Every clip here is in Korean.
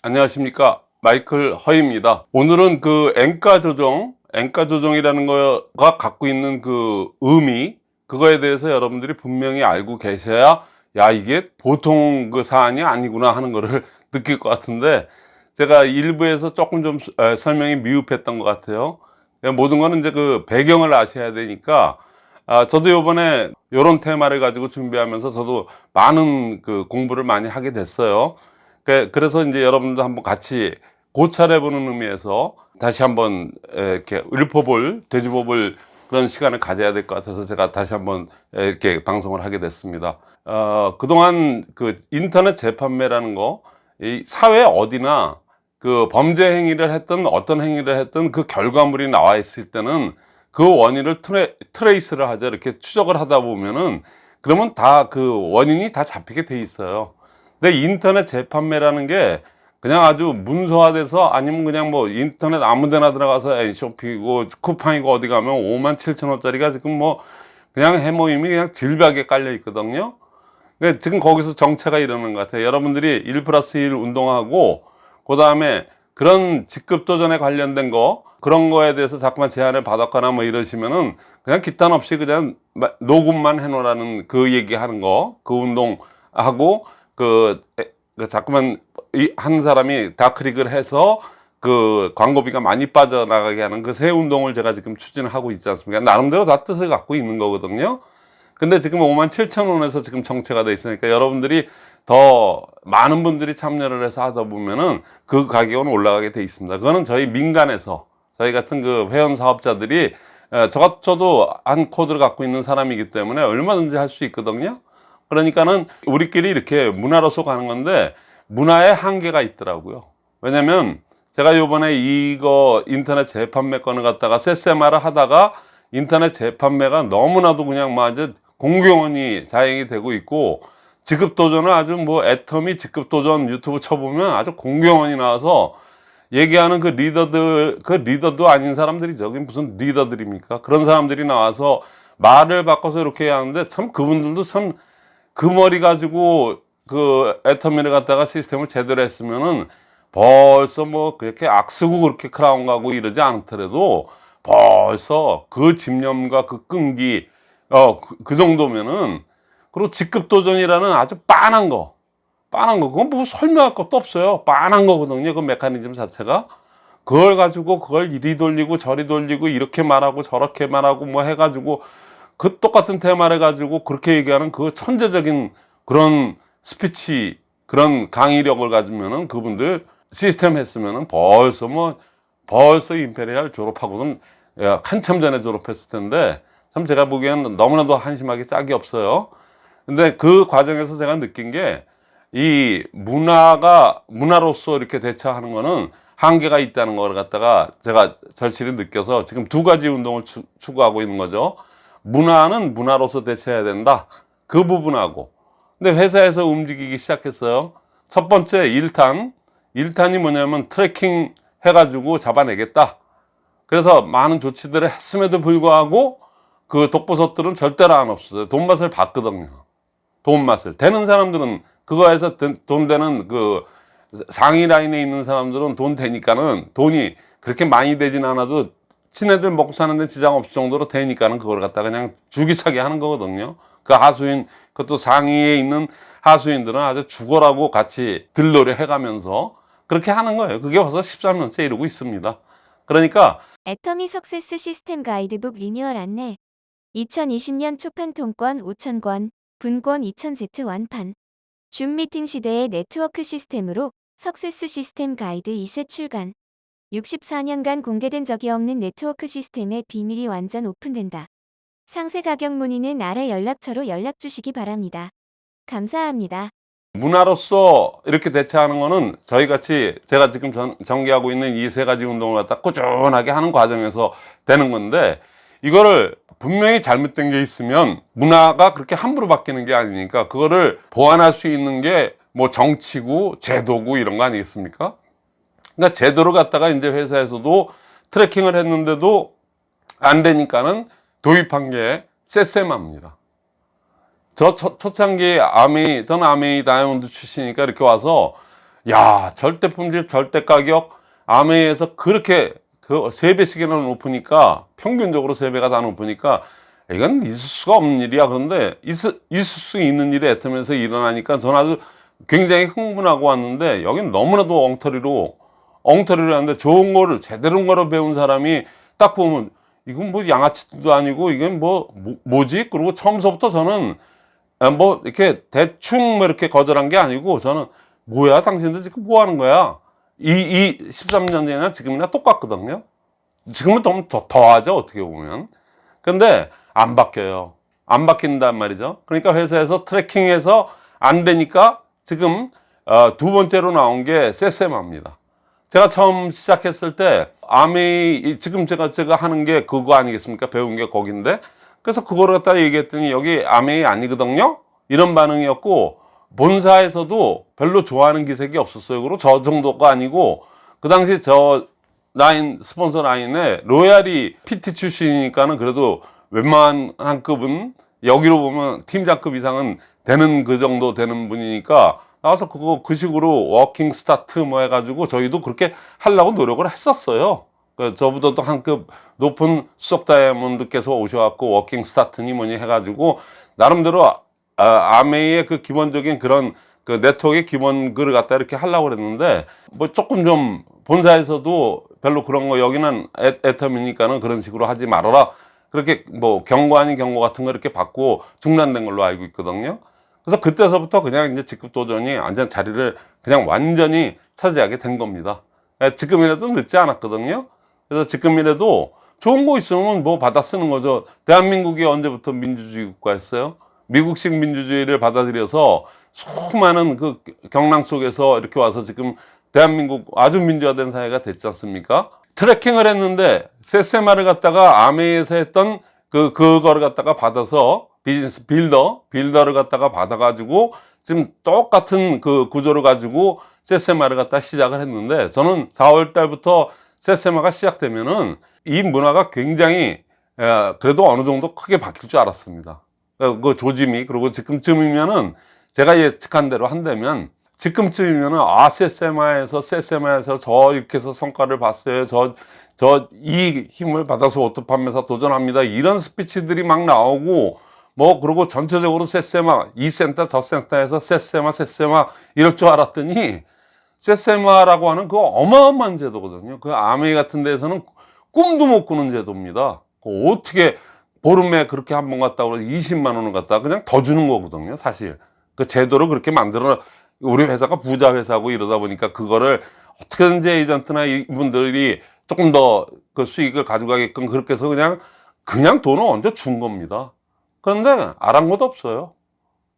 안녕하십니까. 마이클 허입니다. 오늘은 그 엔가 조정 엔가 조정이라는 거가 갖고 있는 그 의미 그거에 대해서 여러분들이 분명히 알고 계셔야 야 이게 보통 그 사안이 아니구나 하는 거를 느낄 것 같은데 제가 일부에서 조금 좀 에, 설명이 미흡했던 것 같아요. 모든 거는 이제 그 배경을 아셔야 되니까 아, 저도 요번에 요런 테마를 가지고 준비하면서 저도 많은 그 공부를 많이 하게 됐어요 그- 그래서 이제 여러분도 한번 같이 고찰해 보는 의미에서 다시 한번 이렇게 읊어볼 되짚어볼 그런 시간을 가져야 될 것 같아서 제가 다시 한번 이렇게 방송을 하게 됐습니다. 어, 그동안 그 인터넷 재판매라는 거 이 사회 어디나 그 범죄 행위를 했던 어떤 행위를 했던 그 결과물이 나와 있을 때는 그 원인을 트레, 트레이스를 하죠. 이렇게 추적을 하다 보면은 그러면 다 그 원인이 다 잡히게 돼 있어요 근데 인터넷 재판매라는 게 그냥 아주 문서화돼서 아니면 그냥 뭐 인터넷 아무 데나 들어가서 쇼핑이고 쿠팡이고 어디 가면 5만 7천 원짜리가 지금 뭐 그냥 해모임이 그냥 질비하게 깔려 있거든요. 그러니까 지금 거기서 정체가 이러는 것 같아요. 여러분들이 1 플러스 1 운동하고 그 다음에 그런 직급 도전에 관련된 거 그런 거에 대해서 자꾸만 제안을 받았거나 뭐 이러시면은 그냥 기탄 없이 그냥 녹음만 해놓으라는 그 얘기하는 거 그 운동하고 그, 에, 그 자꾸만 이, 한 사람이 다 클릭을 해서 그 광고비가 많이 빠져나가게 하는 그 새 운동을 제가 지금 추진을 하고 있지 않습니까? 나름대로 다 뜻을 갖고 있는 거거든요. 근데 지금 5만 7천 원에서 지금 정체가 돼 있으니까 여러분들이 더 많은 분들이 참여를 해서 하다 보면은 그 가격은 올라가게 돼 있습니다. 그거는 저희 민간에서 저희 같은 그 회원 사업자들이 저, 저도 한 코드를 갖고 있는 사람이기 때문에 얼마든지 할 수 있거든요 그러니까는 우리끼리 이렇게 문화로서 가는 건데 문화의 한계가 있더라고요. 왜냐면 제가 요번에 이거 인터넷 재판매 건을 갖다가 세세마를 하다가 인터넷 재판매가 너무나도 그냥 뭐 아주 공경원이 자행이 되고 있고 직급도전은 아주 뭐 애터미 직급도전 유튜브 쳐보면 아주 공경원이 나와서 얘기하는 그 리더들 그 리더도 아닌 사람들이 저기 무슨 리더들입니까? 그런 사람들이 나와서 말을 바꿔서 이렇게 하는데 참 그분들도 참 그 머리 가지고 그 애터미를 갖다가 시스템을 제대로 했으면은 벌써 뭐 그렇게 악쓰고 그렇게 크라운 가고 이러지 않더라도 벌써 그 집념과 그 끈기 어그 그 정도면은 그리고 직급 도전이라는 아주 빤한 거 빤한 거. 그건 뭐 설명할 것도 없어요. 빤한 거거든요 그 메커니즘 자체가. 그걸 가지고 그걸 이리 돌리고 저리 돌리고 이렇게 말하고 저렇게 말하고 뭐 해가지고 그 똑같은 테마를 가지고 그렇게 얘기하는 그 천재적인 그런 스피치 그런 강의력을 가지면은 그분들 시스템 했으면은 벌써 뭐 벌써 임페리얼 졸업하고는 한참 전에 졸업했을 텐데 참 제가 보기에는 너무나도 한심하게 짝이 없어요. 근데 그 과정에서 제가 느낀 게 이 문화가 문화로서 이렇게 대처하는 거는 한계가 있다는 걸 갖다가 제가 절실히 느껴서 지금 두 가지 운동을 추, 추구하고 있는 거죠 문화는 문화로서 대처해야 된다. 그 부분하고. 근데 회사에서 움직이기 시작했어요. 첫 번째 1탄. 1탄이 뭐냐면 tracking 해가지고 잡아내겠다. 그래서 많은 조치들을 했음에도 불구하고 그 독보석들은 절대로 안 없어요. 돈 맛을 봤거든요. 돈 맛을. 되는 사람들은 그거에서 돈 되는 그 상위 라인에 있는 사람들은 돈 되니까는 돈이 그렇게 많이 되진 않아도 친애들 먹고 사는데 지장 없을 정도로 되니까는 그걸 갖다 그냥 주기차게 하는 거거든요. 그 하수인 그것도 상위에 있는 하수인들은 아주 죽어라고 같이 들러리 해가면서 그렇게 하는 거예요. 그게 벌써 13년째 이러고 있습니다. 그러니까 애터미 success 시스템 가이드북 리뉴얼 안내. 2020년 초판 통권 5,000권, 분권 2,000세트 완판. 줌 미팅 시대의 네트워크 시스템으로 success 시스템 가이드 2쇄 출간 64년간 공개된 적이 없는 네트워크 시스템의 비밀이 완전 오픈된다. 상세 가격 문의는 아래 연락처로 연락 주시기 바랍니다. 감사합니다. 문화로서 이렇게 대처하는 거는 저희같이 제가 지금 전, 전개하고 있는 이 세 가지 운동을 갖다 꾸준하게 하는 과정에서 되는 건데 이거를 분명히 잘못된 게 있으면 문화가 그렇게 함부로 바뀌는 게 아니니까 그거를 보완할 수 있는 게 뭐 정치고 제도고 이런 거 아니겠습니까 그러니까 제도를 갖다가 이제 회사에서도 트래킹을 했는데도 안 되니까는 도입한 게 세세마입니다. 저 초, 초창기 아메이 저는 아메이 다이아몬드 출신이니까 이렇게 와서 야 절대 품질 절대 가격 아메이에서 그렇게 그세 배씩이나 높으니까 평균적으로 세 배가 다 높으니까 이건 있을 수가 없는 일이야. 그런데 있을, 있을 수 있는 일이 애터면서 일어나니까 저는 아주 굉장히 흥분하고 왔는데 여긴 너무나도 엉터리로 엉터리로 하는데 좋은 거를 제대로 거로 배운 사람이 딱 보면 이건 뭐 양아치도 아니고 이건 뭐, 뭐 뭐지? 그리고 처음서부터 저는 아, 뭐 이렇게 대충 뭐 이렇게 거절한 게 아니고 저는 뭐야? 당신들 지금 뭐 하는 거야? 이, 이 13년 전이나 지금이나 똑같거든요. 지금은 좀 더, 더 하죠 어떻게 보면. 근데 안 바뀌어요. 안 바뀐단 말이죠. 그러니까 회사에서 트래킹해서 안 되니까 지금 어, 두 번째로 나온 게 세세마입니다 제가 처음 시작했을 때 아미 지금 제가 제가 하는 게 그거 아니겠습니까? 배운 게 거긴데? 그래서 그거를 갖다 얘기했더니 여기 아메이 아니거든요? 이런 반응이었고 본사에서도 별로 좋아하는 기색이 없었어요. 그리고 저 정도가 아니고 그 당시 저 라인 스폰서 라인에 로얄이 PT 출신이니까는 그래도 웬만한 급은 여기로 보면 팀장급 이상은 되는 그 정도 되는 분이니까 나와서 그거 그 식으로 working start 뭐 해가지고 저희도 그렇게 하려고 노력을 했었어요. 그 저보다도 한급 높은 수석 다이아몬드께서 오셔갖고 working start니 뭐니 해가지고 나름대로 아, 아메이의 그 기본적인 그런 그 네트워크의 기본 글을 갖다 이렇게 하려고 그랬는데 뭐 조금 좀 본사에서도 별로 그런 거 여기는 애, 애텀이니까는 그런 식으로 하지 말아라 그렇게 뭐 경고 아닌 경고 같은 거 이렇게 받고 중단된 걸로 알고 있거든요. 그래서 그때서부터 그냥 이제 직급 도전이 완전 자리를 그냥 완전히 차지하게 된 겁니다. 예, 지금이라도 늦지 않았거든요. 그래서 지금이라도 좋은 거 있으면 뭐 받아 쓰는 거죠. 대한민국이 언제부터 민주주의 국가였어요? 미국식 민주주의를 받아들여서 수많은 그 경랑 속에서 이렇게 와서 지금 대한민국 아주 민주화된 사회가 됐지 않습니까? 트래킹을 했는데 세세마를 갖다가 아메이에서 했던 그 그거를 갖다가 받아서 비즈니스 빌더 빌더를 갖다가 받아 가지고 지금 똑같은 그 구조를 가지고 세세마를 갖다 시작을 했는데 저는 4월 달부터 세세마가 시작되면은 이 문화가 굉장히 에, 그래도 어느 정도 크게 바뀔 줄 알았습니다. 그, 그 조짐이 그리고 지금쯤이면은 제가 예측한 대로 한다면 지금쯤이면은 아 세세마에서 세세마에서 저 이렇게 해서 성과를 봤어요. 저 저 이 힘을 받아서 auto 판매사 도전합니다. 이런 스피치들이 막 나오고 뭐 그리고 전체적으로 세세마 이 센터 저 센터에서 세세마 세세마 이럴 줄 알았더니 세세마라고 하는 그 어마어마한 제도거든요. 그 아메이 같은 데에서는 꿈도 못 꾸는 제도입니다. 그 어떻게 보름에 그렇게 한 번 갔다 오면 20만 원을 갖다 그냥 더 주는 거거든요. 사실 그 제도를 그렇게 만들어 우리 회사가 부자 회사고 이러다 보니까 그거를 어떻게든지 에이전트나 이분들이 조금 더 그 수익을 가져가게끔 그렇게 해서 그냥 그냥 돈을 얹어 준 겁니다. 그런데 아랑곳 없어요.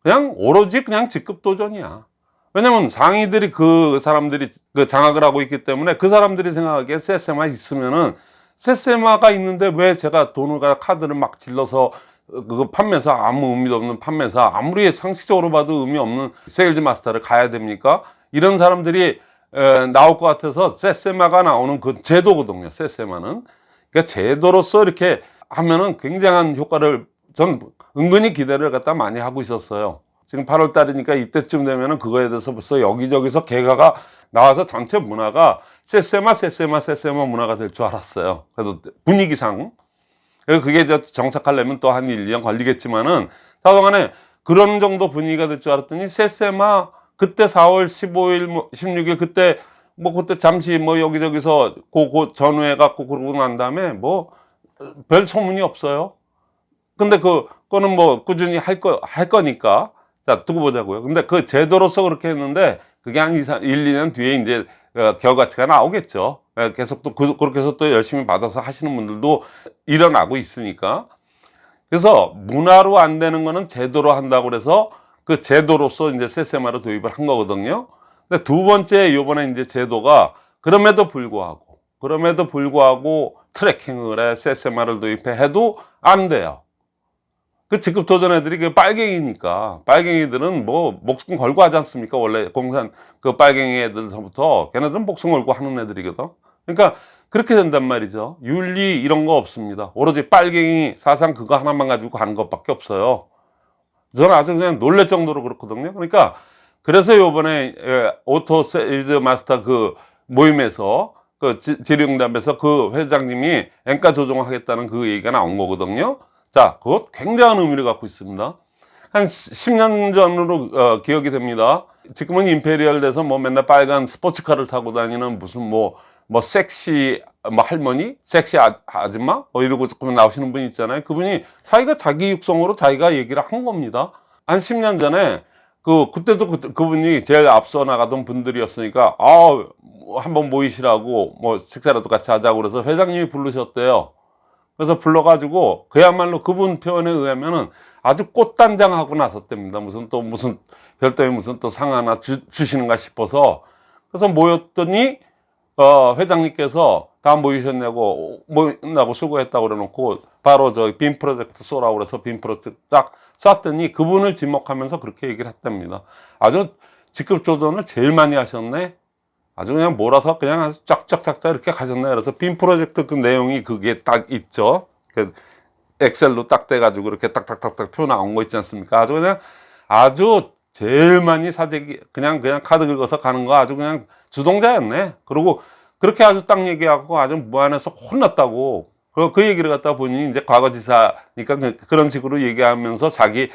그냥 오로지 그냥 직급 도전이야. 왜냐면 상위들이 그 사람들이 그 장악을 하고 있기 때문에 그 사람들이 생각하기에 세세마 있으면은 세세마가 있는데 왜 제가 돈을 가 카드를 막 질러서 그 판매사 아무 의미도 없는 판매사 아무리 상식적으로 봐도 의미 없는 sales master를 가야 됩니까? 이런 사람들이 에, 나올 것 같아서 세세마가 나오는 그 제도거든요. 세세마는 그러니까 제도로서 이렇게 하면은 굉장한 효과를 전 은근히 기대를 갖다 많이 하고 있었어요. 지금 8월 달이니까 이때쯤 되면은 그거에 대해서 벌써 여기저기서 개가가 나와서 전체 문화가 세세마 세세마 세세마 문화가 될 줄 알았어요. 그래도 분위기상 그래서 그게 이제 정착하려면 또 한 1, 2년 걸리겠지만은 사동안에 그런 정도 분위기가 될 줄 알았더니 세세마 그때 4월 15일, 뭐 16일 그때 뭐 그때 잠시 뭐 여기저기서 그그 전후해 갖고 그러고 난 다음에 뭐 별 소문이 없어요. 근데 그 거는 뭐 꾸준히 할 거 할 거니까 자 두고 보자고요. 근데 그 제도로서 그렇게 했는데 그게 한 2, 3, 1, 2년 뒤에 이제 어, 결과치가 나오겠죠. 예, 계속 또 그, 그렇게 해서 또 열심히 받아서 하시는 분들도 일어나고 있으니까. 그래서 문화로 안 되는 거는 제도로 한다고 그래서 그 제도로서 이제 세세마를 도입을 한 거거든요. 근데 두 번째 요번에 이제 제도가 그럼에도 불구하고 그럼에도 불구하고 트래킹을 해 세세마를 도입해 해도 안 돼요. 그 직급 도전 애들이 그 빨갱이니까 빨갱이들은 뭐 목숨 걸고 하지 않습니까? 원래 공산 그 빨갱이 애들서부터 걔네들은 목숨 걸고 하는 애들이거든. 그러니까 그렇게 된단 말이죠. 윤리 이런 거 없습니다. 오로지 빨갱이 사상 그거 하나만 가지고 가는 것밖에 없어요. 저는 아주 그냥 놀랄 정도로 그렇거든요. 그러니까 그래서 요번에 예, auto sales master 그 모임에서 그 지- 질의응답에서 그 회장님이 엔가 조정하겠다는 그 얘기가 나온 거거든요. 자, 그것 굉장한 의미를 갖고 있습니다. 한 10년 전으로 어, 기억이 됩니다. 지금은 임페리얼 돼서 뭐 맨날 빨간 스포츠카를 타고 다니는 무슨 뭐, 뭐 섹시 뭐 할머니? 섹시 아, 아줌마? 뭐 이러고 조금 나오시는 분 있잖아요. 그분이 자기가 자기 육성으로 자기가 얘기를 한 겁니다. 한 10년 전에 그, 그때도 그, 그분이 제일 앞서 나가던 분들이었으니까, 아 한번 모이시라고 뭐 식사라도 같이 하자고 그래서 회장님이 부르셨대요. 그래서 불러가지고 그야말로 그분 표현에 의하면은 아주 꽃단장하고 나섰답니다. 무슨 또 무슨 별도의 무슨 또 상 하나 주, 주시는가 싶어서 그래서 모였더니 어 회장님께서 다 모이셨냐고 모인다고 수고했다고 그래놓고 바로 저 빔 프로젝트 쏘라고 그래서 빔 프로젝트 딱 쐈더니 그분을 지목하면서 그렇게 얘기를 했답니다. 아주 직급 조정을 제일 많이 하셨네. 아주 그냥 몰아서 그냥 아주 쫙쫙쫙쫙 이렇게 가셨네. 그래서 빔 프로젝트 그 내용이 그게 딱 있죠. 그 엑셀로 딱 돼 가지고 이렇게 딱딱딱딱 표 나온 거 있지 않습니까? 아주 그냥 아주 제일 많이 사재기 그냥 그냥 카드 긁어서 가는 거 아주 그냥 주동자였네. 그리고 그렇게 아주 딱 얘기하고 아주 무안해서 혼났다고 그, 그 얘기를 갖다 본인이 이제 과거지사니까 그- 그런 식으로 얘기하면서 자기를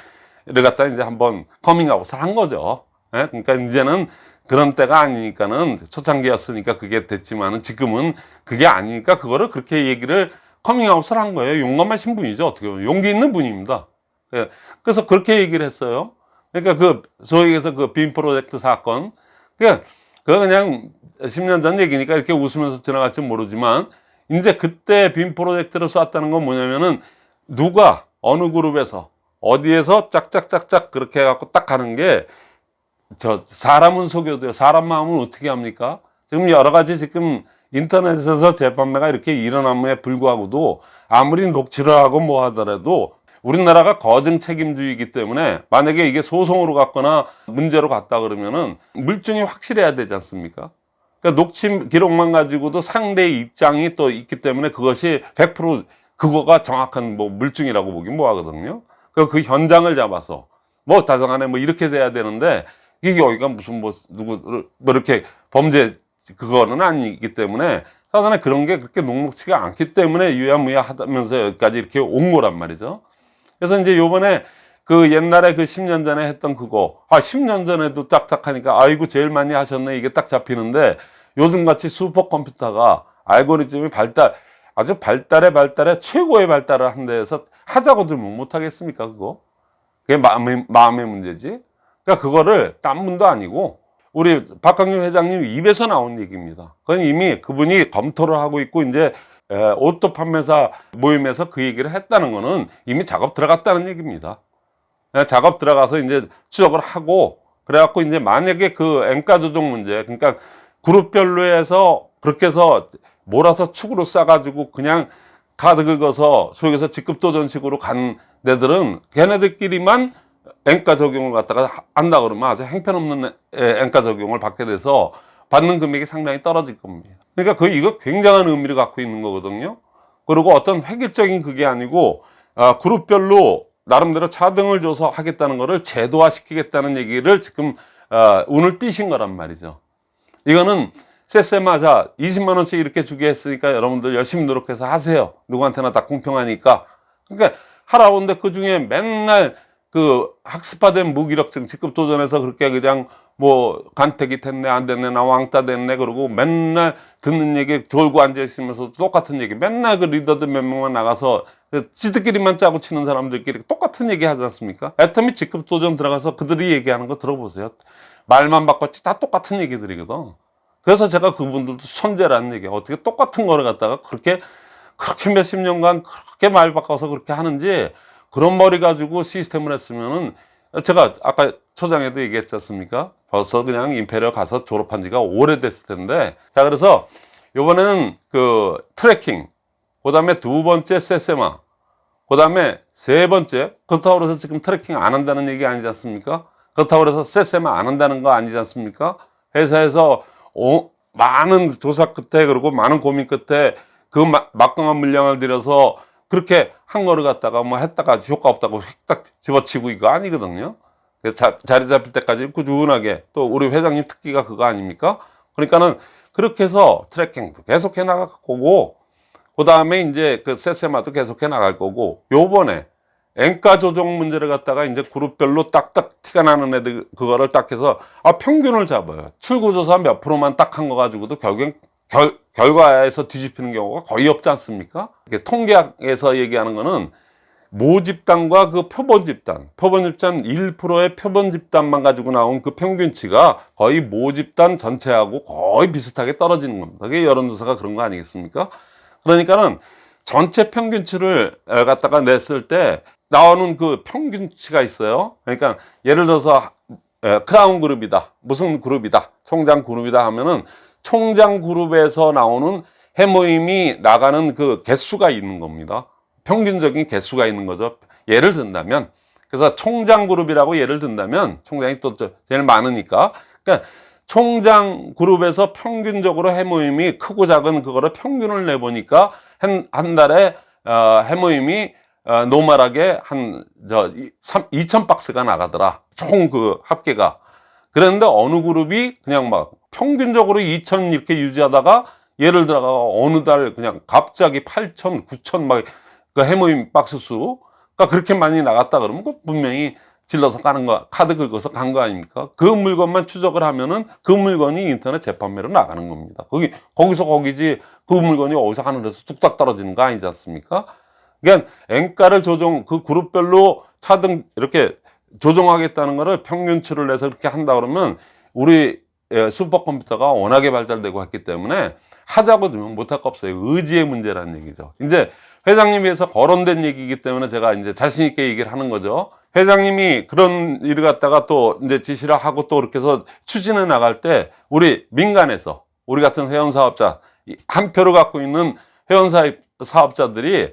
갖다 이제 한번 커밍아웃을 한 거죠. 예? 그러니까 이제는 그런 때가 아니니까는 초창기였으니까 그게 됐지만은 지금은 그게 아니니까 그거를 그렇게 얘기를 커밍아웃을 한 거예요. 용감하신 분이죠. 어떻게 보면 용기 있는 분입니다. 예. 그래서 그렇게 얘기를 했어요. 그러니까 그 소위 해서 그 빔 프로젝트 사건. 그러니까 그거 그냥 10년 전 얘기니까 이렇게 웃으면서 지나갈지 모르지만 이제 그때 빔 프로젝트를 쐈다는 건 뭐냐면은 누가 어느 그룹에서 어디에서 짝짝짝짝 그렇게 해갖고 딱 가는 게 저 사람은 속여도요. 사람 마음은 어떻게 합니까? 지금 여러 가지 지금 인터넷에서 재판매가 이렇게 일어남에 불구하고도 아무리 녹취를 하고 뭐 하더라도 우리나라가 거증 책임주의이기 때문에 만약에 이게 소송으로 갔거나 문제로 갔다 그러면은 물증이 확실해야 되지 않습니까? 그러니까 녹취 기록만 가지고도 상대의 입장이 또 있기 때문에 그것이 100% 그거가 정확한 뭐 물증이라고 보긴 뭐하거든요. 그, 그 현장을 잡아서 뭐 다정하네 뭐 이렇게 돼야 되는데 이게 여기가 무슨 뭐 누구를 뭐 이렇게 범죄 그거는 아니기 때문에 사전에 그런 게 그렇게 녹록치가 않기 때문에 유야무야 하면서 여기까지 이렇게 온 거란 말이죠. 그래서 이제 요번에 그 옛날에 그 10년 전에 했던 그거, 아, 10년 전에도 딱딱하니까, 아이고, 제일 많이 하셨네. 이게 딱 잡히는데, 요즘 같이 슈퍼컴퓨터가 알고리즘이 발달, 아주 발달에 발달에 최고의 발달을 한 데에서 하자고 들면 못하겠습니까, 그거? 그게 마음의, 마음의 문제지. 그러니까 그거를 딴 분도 아니고, 우리 박강림 회장님 입에서 나온 얘기입니다. 그건 이미 그분이 검토를 하고 있고, 이제 에, auto 판매사 모임에서 그 얘기를 했다는 거는 이미 작업 들어갔다는 얘기입니다. 에, 작업 들어가서 이제 추적을 하고 그래갖고 이제 만약에 그 엔가 조정 문제 그러니까 그룹별로 해서 그렇게 해서 몰아서 축으로 싸가지고 그냥 카드 긁어서 소위에서 직급 도전식으로 간 데들은 걔네들끼리만 엔가 적용을 갖다가 하- 한다 그러면 아주 행편없는 에, 엔가 적용을 받게 돼서 받는 금액이 상당히 떨어질 겁니다. 그러니까 그 이거 굉장한 의미를 갖고 있는 거거든요. 그리고 어떤 획일적인 그게 아니고 아, 그룹별로 나름대로 차등을 줘서 하겠다는 거를 제도화 시키겠다는 얘기를 지금 아, 운을 띄신 거란 말이죠. 이거는 세세마자 20만 원씩 이렇게 주게 했으니까 여러분들 열심히 노력해서 하세요. 누구한테나 다 공평하니까. 그러니까 하라는데 그 중에 맨날 그 학습화된 무기력증 직급 도전에서 그렇게 그냥 뭐 간택이 됐네 안 됐네 나 왕따 됐네 그러고 맨날 듣는 얘기 졸고 앉아 있으면서 똑같은 얘기 맨날 그 리더들 몇 명만 나가서 그 지들끼리만 짜고 치는 사람들끼리 똑같은 얘기 하지 않습니까? 애터미 직급 도전 들어가서 그들이 얘기하는 거 들어보세요. 말만 바꿨지 다 똑같은 얘기들이거든. 그래서 제가 그분들도 천재라는 얘기 어떻게 똑같은 거를 갖다가 그렇게 그렇게 몇십 년간 그렇게 말 바꿔서 그렇게 하는지 그런 머리 가지고 시스템을 했으면은 제가 아까 초장에도 얘기했지 않습니까? 벌써 그냥 Imperial 가서 졸업한 지가 오래됐을 텐데 자 그래서 요번에는 그 tracking 그 다음에 두 번째 세세마 그 다음에 세 번째 그렇다고 해서 지금 tracking 안 한다는 얘기 아니지 않습니까? 그렇다고 해서 세세마 안 한다는 거 아니지 않습니까? 회사에서 오- 많은 조사 끝에 그리고 많은 고민 끝에 그 마- 막강한 물량을 들여서 그렇게 한 거를 갖다가 뭐 했다가 효과 없다고 휙딱 집어치고 이거 아니거든요. 그래서 자, 자리 잡힐 때까지 꾸준하게 또 우리 회장님 특기가 그거 아닙니까? 그러니까는 그렇게 해서 트래킹도 계속해 나갈 거고 그 다음에 이제 그 세세마도 계속해 나갈 거고 요번에 앵가 조정 문제를 갖다가 이제 그룹별로 딱딱 티가 나는 애들 그거를 딱 해서 아 평균을 잡아요 출구조사 몇 프로만 딱 한 거 가지고도 결국엔 결, 결과에서 뒤집히는 경우가 거의 없지 않습니까? 통계학에서 얘기하는 거는 모집단과 그 표본 집단, 표본 집단 1%의 표본 집단만 가지고 나온 그 평균치가 거의 모집단 전체하고 거의 비슷하게 떨어지는 겁니다. 그게 여론조사가 그런 거 아니겠습니까? 그러니까는 전체 평균치를 에, 갖다가 냈을 때 나오는 그 평균치가 있어요. 그러니까 예를 들어서 에, 크라운 그룹이다. 무슨 그룹이다. 총장 그룹이다 하면은 총장 그룹에서 나오는 해모임이 나가는 그 개수가 있는 겁니다. 평균적인 개수가 있는 거죠. 예를 든다면 그래서 총장 그룹이라고 예를 든다면 총장이 또 제일 많으니까 그러니까 총장 그룹에서 평균적으로 해모임이 크고 작은 그거를 평균을 내보니까 한, 한 달에 어, 해모임이 어, 노멀하게 한저 2천 박스가 나가더라. 총 그 합계가. 그랬는데 어느 그룹이 그냥 막 평균적으로 2천 이렇게 유지하다가 예를 들어가 어느 달 그냥 갑자기 8천, 9천 막그 해모임 박스 수가 그렇게 많이 나갔다 그러면 그 분명히 질러서 가는 거, 카드 긁어서 간 거 아닙니까? 그 물건만 추적을 하면은 그 물건이 인터넷 재판매로 나가는 겁니다. 거기, 거기서 거기지 그 물건이 어디서 하늘에서 뚝딱 떨어지는 거 아니지 않습니까? 그러니까 앵가를 조정, 그 그룹별로 차등 이렇게 조정하겠다는 거를 평균치를 내서 이렇게 한다 그러면 우리 예, 슈퍼컴퓨터가 워낙에 발달되고 했기 때문에 하자고 들면 못할 거 없어요. 의지의 문제라는 얘기죠. 이제 회장님에서 거론된 얘기이기 때문에 제가 이제 자신 있게 얘기를 하는 거죠. 회장님이 그런 일을 갖다가 또 이제 지시를 하고 또 이렇게 해서 추진해 나갈 때 우리 민간에서 우리 같은 회원 사업자 한 표를 갖고 있는 회원 사업자들이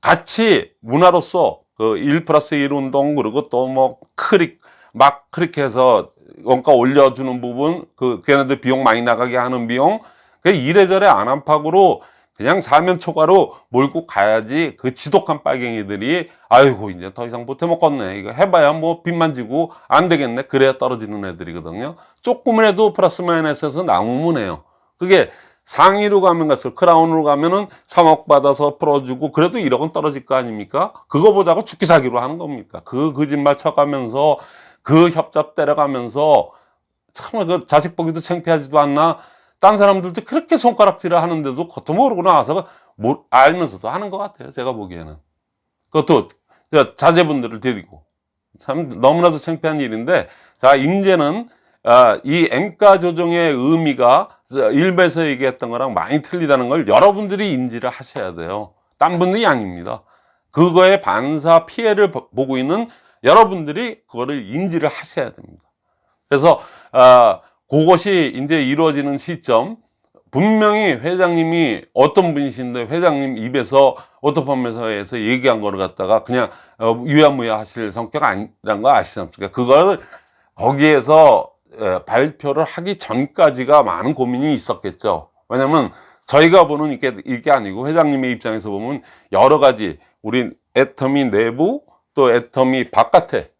같이 문화로서 그1 플러스 1 운동 그리고 또 뭐 크릭 막 그렇게 해서 원가 올려주는 부분 그 걔네들 비용 많이 나가게 하는 비용 그 이래저래 안 안팎으로 그냥 사면 초과로 몰고 가야지 그 지독한 빨갱이들이 아이고 이제 더 이상 못해 먹겠네. 이거 해봐야 뭐 빚만 지고 안 되겠네. 그래야 떨어지는 애들이거든요. 조금이라도 플러스 마이너스에서 나오면 해요. 그게 상위로 가면 갈수록 크라운으로 가면은 3억 받아서 풀어주고 그래도 1억은 떨어질 거 아닙니까? 그거 보자고 죽기 사기로 하는 겁니까? 그 거짓말 쳐가면서 그 협잡 때려가면서 참 그 자식 보기도 창피하지도 않나? 딴 사람들도 그렇게 손가락질을 하는데도 겉도 모르고 나와서 뭐 알면서도 하는 것 같아요 제가 보기에는. 그것도 저 자제분들을 데리고. 참 너무나도 창피한 일인데 자 이제는 아, 이 앵가 조정의 의미가 일베에서 얘기했던 거랑 많이 틀리다는 걸 여러분들이 인지를 하셔야 돼요. 딴 분들이 아닙니다. 그거에 반사 피해를 보- 보고 있는 여러분들이 그거를 인지를 하셔야 됩니다. 그래서 아, 그것이 이제 이루어지는 시점. 분명히 회장님이 어떤 분이신데 회장님 입에서 오토팜에서에서 얘기한 거를 갖다가 그냥 어, 유야무야 하실 성격 아니란 거 아시지 않습니까? 그걸 거기에서 에, 발표를 하기 전까지가 많은 고민이 있었겠죠. 왜냐면 저희가 보는 이게, 이게 아니고 회장님의 입장에서 보면 여러 가지 우리 애터미 내부 또 애터미 바깥에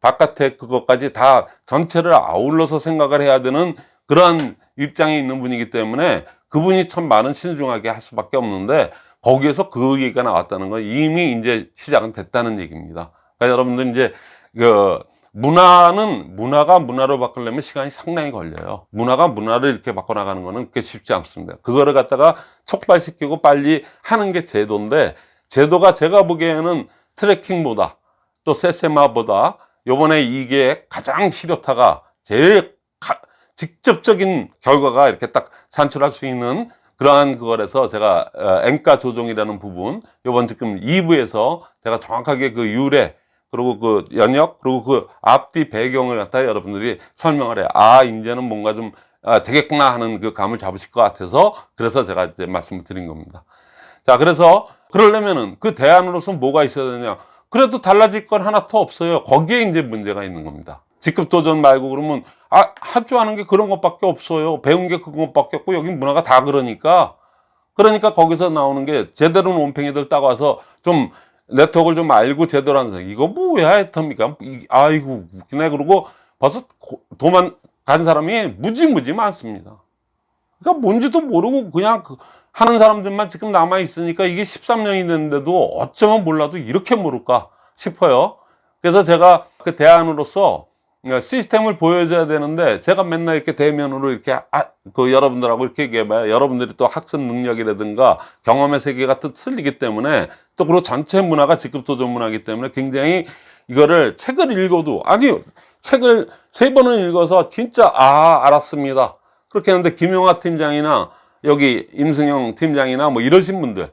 바깥에 그것까지 다 전체를 아울러서 생각을 해야 되는 그러한 입장에 있는 분이기 때문에 그분이 참 많은 신중하게 할 수밖에 없는데 거기에서 그 얘기가 나왔다는 건 이미 이제 시작은 됐다는 얘기입니다. 그러니까 여러분들 이제 그 문화는 문화가 문화로 바꾸려면 시간이 상당히 걸려요. 문화가 문화를 이렇게 바꿔나가는 거는 그게 쉽지 않습니다. 그거를 갖다가 촉발시키고 빨리 하는 게 제도인데 제도가 제가 보기에는 트래킹보다 또 세세마보다 요번에 이게 가장 실효타가 제일 가- 직접적인 결과가 이렇게 딱 산출할 수 있는 그러한 그거라서 제가 어, 앵가 조정이라는 부분 요번 지금 2부에서 제가 정확하게 그 유래 그리고 그 연역 그리고 그 앞뒤 배경을 갖다 여러분들이 설명을 해요. 아 이제는 뭔가 좀 아, 되겠구나 하는 그 감을 잡으실 것 같아서 그래서 제가 이제 말씀을 드린 겁니다. 자 그래서 그러려면은 그 대안으로서 뭐가 있어야 되냐? 그래도 달라질 건 하나 더 없어요. 거기에 이제 문제가 있는 겁니다. 직급 도전 말고 그러면 아, 할줄 아는 게 그런 것밖에 없어요. 배운 게 그것밖에 없고 여기 문화가 다 그러니까. 그러니까 거기서 나오는 게 제대로 논팽이들 따가서 좀 네트워크를 좀 알고 제대로 하는 사람 이거 뭐야 했답니까? 이- 아이고 웃기네. 그러고 벌써 고- 도망 간 사람이 무지무지 많습니다. 그러니까 뭔지도 모르고 그냥 그 하는 사람들만 지금 남아 있으니까 이게 13년이 됐는데도 어쩌면 몰라도 이렇게 모를까 싶어요. 그래서 제가 그 대안으로서 시스템을 보여줘야 되는데 제가 맨날 이렇게 대면으로 이렇게 아, 그 여러분들하고 이렇게 얘기해봐요. 여러분들이 또 학습 능력이라든가 경험의 세계가 또 틀리기 때문에 또 그리고 전체 문화가 직급도전 문화이기 때문에 굉장히 이거를 책을 읽어도 아니 책을 세 번은 읽어서 진짜 아 알았습니다. 그렇게 하는데 김용하 팀장이나 여기 임승영 팀장이나 뭐 이러신 분들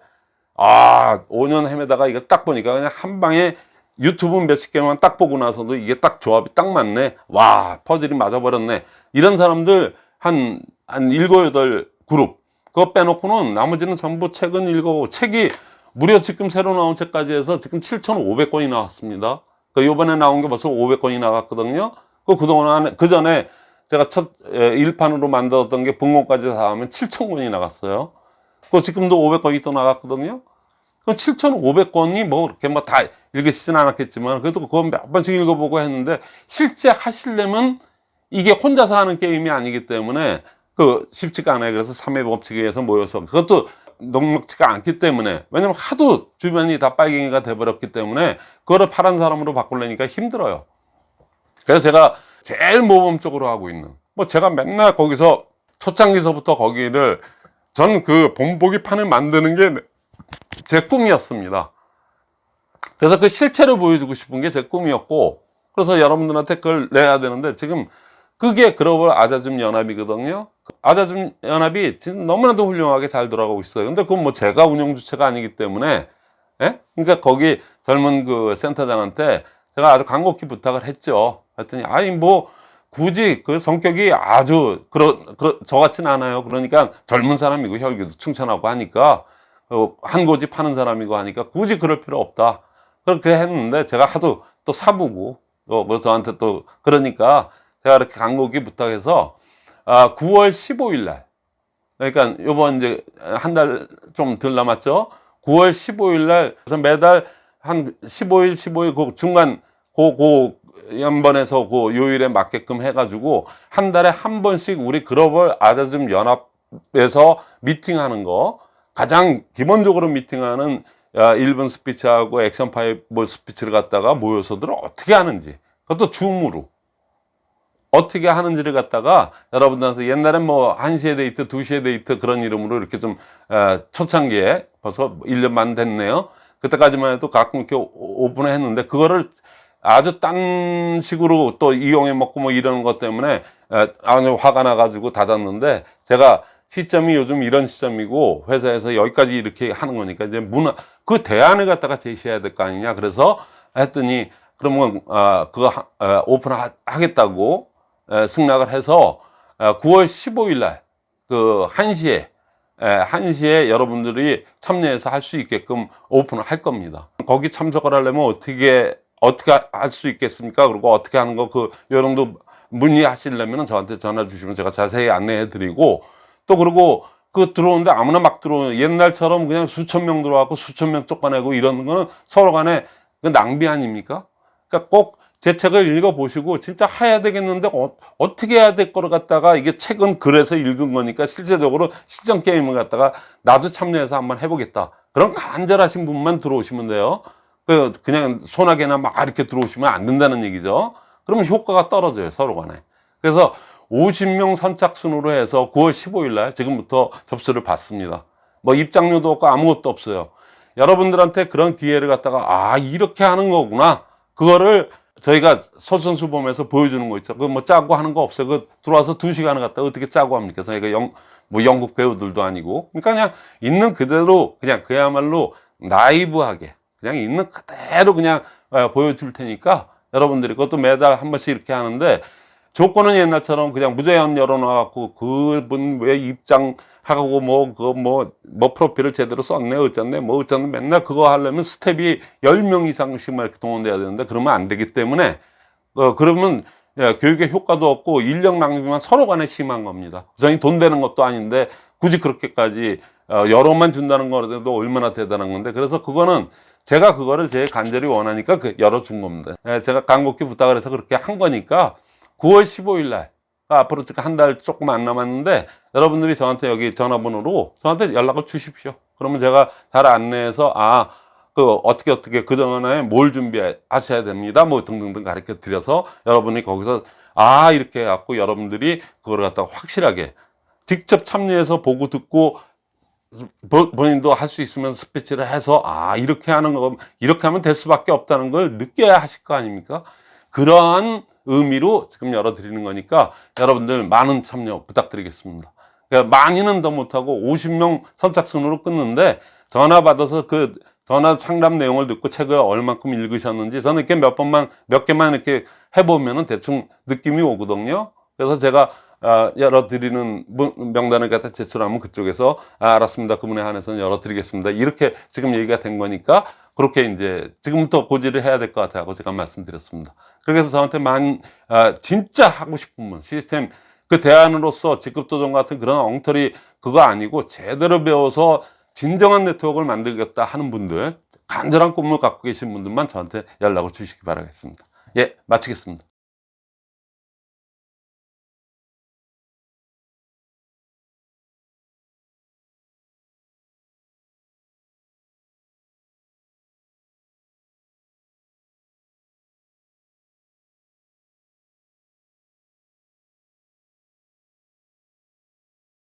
아 5년 헤매다가 이거 딱 보니까 그냥 한 방에 유튜브 몇십 개만 딱 보고 나서도 이게 딱 조합이 딱 맞네. 와, 퍼즐이 맞아버렸네. 이런 사람들 한, 한 일곱, 여덟 그룹. 그거 빼놓고는 나머지는 전부 책은 읽어보고 책이 무려 지금 새로 나온 책까지 해서 지금 7,500권이 나왔습니다. 그 요번에 나온 게 벌써 500권이 나갔거든요. 그 그동안, 그 전에 제가 첫 에, 일판으로 만들었던 게 bun고까지 다 하면 7,000권이 나갔어요. 그 지금도 500권이 또 나갔거든요. 그 7,500권이 뭐 그렇게 뭐 다 읽으시진 않았겠지만 그래도 그거 몇 번씩 읽어보고 했는데 실제 하시려면 이게 혼자서 하는 게임이 아니기 때문에 그 쉽지가 않아요. 그래서 3회 법칙에 의해서 모여서 그것도 녹록지가 않기 때문에 왜냐면 하도 주변이 다 빨갱이가 돼버렸기 때문에 그거를 파란 사람으로 바꾸려니까 힘들어요. 그래서 제가 제일 모범 적으로 하고 있는 뭐 제가 맨날 거기서 초창기서부터 거기를 전 그 본보기 판을 만드는 게 제 꿈이었습니다. 그래서 그 실체를 보여주고 싶은 게 제 꿈이었고 그래서 여러분들한테 그걸 내야 되는데 지금 그게 글로벌 아자즘 연합이거든요. 아자즘 연합이 지금 너무나도 훌륭하게 잘 돌아가고 있어요. 근데 그건 뭐 제가 운영 주체가 아니기 때문에 예? 그러니까 거기 젊은 그 센터장한테 제가 아주 간곡히 부탁을 했죠. 했더니 아니 뭐 굳이 그 성격이 아주 그러, 그러 저같진 않아요. 그러니까 젊은 사람이고 혈기도 충천하고 하니까 어, 한 고지 파는 사람이고 하니까 굳이 그럴 필요 없다. 그렇게 했는데 제가 하도 또 사보고 또 뭐 저한테 또 그러니까 제가 이렇게 간곡히 부탁해서 아 9월 15일 날. 그러니까 요번 이제 한 달 좀 덜 남았죠? 9월 15일 날 그래서 매달 한 15일 15일 그 중간 그, 그 연번에서 그 요일에 맞게끔 해가지고 한 달에 한 번씩 우리 글로벌 아자즘 연합에서 미팅하는 거 가장 기본적으로 미팅하는 야, 1분 스피치하고 액션 five 스피치를 갖다가 모여서들 어떻게 하는지 그것도 Zoom으로 어떻게 하는지를 갖다가 여러분들한테 옛날엔 뭐 1시에 데이트, 2시에 데이트 그런 이름으로 이렇게 좀 에, 초창기에 벌써 1년 만 됐네요. 그때까지만 해도 가끔 이렇게 오- 오픈을 했는데 그거를 아주 딴 식으로 또 이용해 먹고 뭐 이러는 것 때문에 에, 아주 화가 나가지고 닫았는데 제가 시점이 요즘 이런 시점이고 회사에서 여기까지 이렇게 하는 거니까 이제 문화 그 대안을 갖다가 제시해야 될 거 아니냐 그래서 했더니 그러면 아 그거 하- 어, 오픈 하겠다고 에, 승낙을 해서 어, 9월 15일 날그 1시에 에, 1시에 여러분들이 참여해서 할 수 있게끔 오픈을 할 겁니다. 거기 참석을 하려면 어떻게 어떻게 할 수 있겠습니까? 그리고 어떻게 하는 거그 요정도 문의하시려면 저한테 전화 주시면 제가 자세히 안내해 드리고 또 그리고 그 들어오는데 아무나 막 들어오는 옛날처럼 그냥 수천 명 들어와갖고 수천 명 쫓아내고 이러는 거는 서로 간에 그 낭비 아닙니까? 그러니까 꼭 제 책을 읽어보시고 진짜 해야 되겠는데 어, 떻게 해야 될 거를 갖다가 이게 책은 글에서 읽은 거니까 실제적으로 시정 게임을 갖다가 나도 참여해서 한번 해보겠다. 그런 간절하신 분만 들어오시면 돼요. 그 그냥 소나게나 막 이렇게 들어오시면 안 된다는 얘기죠. 그러면 효과가 떨어져요 서로 간에. 그래서 50명 선착순으로 해서 9월 15일 날 지금부터 접수를 받습니다. 뭐 입장료도 없고 아무것도 없어요. 여러분들한테 그런 기회를 갖다가 아 이렇게 하는 거구나. 그거를 저희가 솔선수범해서 보여주는 거 있죠. 그 뭐 짜고 하는 거 없어요. 그 들어와서 두 시간을 갖다 가 어떻게 짜고 합니까? 저희가 영, 뭐 영국 배우들도 아니고. 그러니까 그냥 있는 그대로 그냥 그야말로 나이브하게 그냥 있는 그대로 그냥 어, 보여줄 테니까 여러분들이 그것도 매달 한 번씩 이렇게 하는데 조건은 옛날처럼 그냥 무제한 열어놔갖고 그분 왜 입장 하고 뭐그뭐뭐 프로필을 제대로 썼네 어쨌네 뭐 어쨌네 맨날 그거 하려면 스텝이 10명 이상씩만 이렇게 동원돼야 되는데 그러면 안 되기 때문에 어 그러면 예, 교육의 효과도 없고 인력 낭비만 서로 간에 심한 겁니다. 우선이 돈 되는 것도 아닌데 굳이 그렇게까지 어, 여러만 준다는 거라도 얼마나 대단한 건데 그래서 그거는 제가 그거를 제 간절히 원하니까 그 열어준 겁니다. 예, 제가 간곡히 부탁을 해서 그렇게 한 거니까 9월 15일 날 아, 앞으로 한달 조금 안 남았는데 여러분들이 저한테 여기 전화번호로 저한테 연락을 주십시오. 그러면 제가 잘 안내해서 아, 그 어떻게 어떻게 그 전에 뭘 준비하셔야 됩니다. 뭐 등등등 가르쳐 드려서 여러분이 거기서 아 이렇게 해갖고 여러분들이 그걸 갖다가 확실하게 직접 참여해서 보고 듣고 보- 본인도 할 수 있으면 스피치를 해서 아 이렇게 하는 거 이렇게 하면 될 수밖에 없다는 걸 느껴야 하실 거 아닙니까? 그러한 의미로 지금 열어드리는 거니까 여러분들 많은 참여 부탁드리겠습니다. 그러니까 많이는 더 못하고 50명 선착순으로 끊는데 전화 받아서 그 전화 상담 내용을 듣고 책을 얼만큼 읽으셨는지 저는 이렇게 몇 번만 몇 개만 이렇게 해보면은 대충 느낌이 오거든요. 그래서 제가 아, 열어드리는 문- 명단을 갖다 제출하면 그쪽에서 아, 알았습니다. 그분에 한해서는 열어드리겠습니다. 이렇게 지금 얘기가 된 거니까 그렇게 이제 지금부터 고지를 해야 될 것 같아요. 제가 말씀드렸습니다. 그래서 저한테 만 아, 진짜 하고 싶은 분 시스템 그 대안으로서 직급도전 같은 그런 엉터리 그거 아니고 제대로 배워서 진정한 네트워크를 만들겠다 하는 분들 간절한 꿈을 갖고 계신 분들만 저한테 연락을 주시기 바라겠습니다. 예, 마치겠습니다.